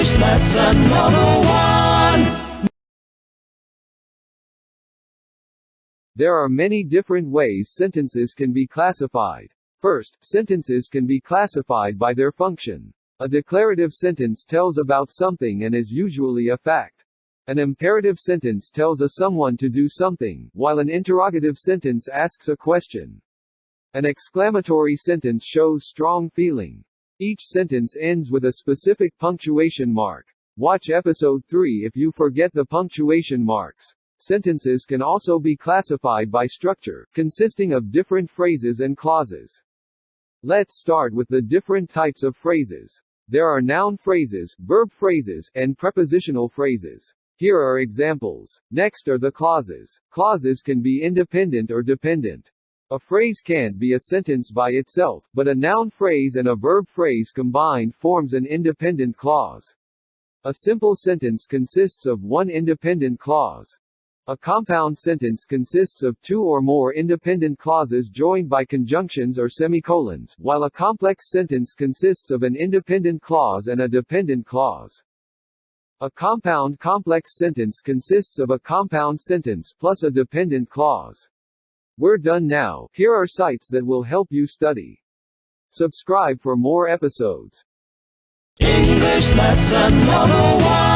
English lesson 101. There are many different ways sentences can be classified. First, sentences can be classified by their function. A declarative sentence tells about something and is usually a fact. An imperative sentence tells a someone to do something, while an interrogative sentence asks a question. An exclamatory sentence shows strong feeling. Each sentence ends with a specific punctuation mark. Watch episode 3 if you forget the punctuation marks. Sentences can also be classified by structure, consisting of different phrases and clauses. Let's start with the different types of phrases. There are noun phrases, verb phrases, and prepositional phrases. Here are examples. Next are the clauses. Clauses can be independent or dependent. A phrase can't be a sentence by itself, but a noun phrase and a verb phrase combined forms an independent clause. A simple sentence consists of one independent clause. A compound sentence consists of two or more independent clauses joined by conjunctions or semicolons, while a complex sentence consists of an independent clause and a dependent clause. A compound complex sentence consists of a compound sentence plus a dependent clause. We're done now. Here are sites that will help you study. Subscribe for more episodes. English lesson 101.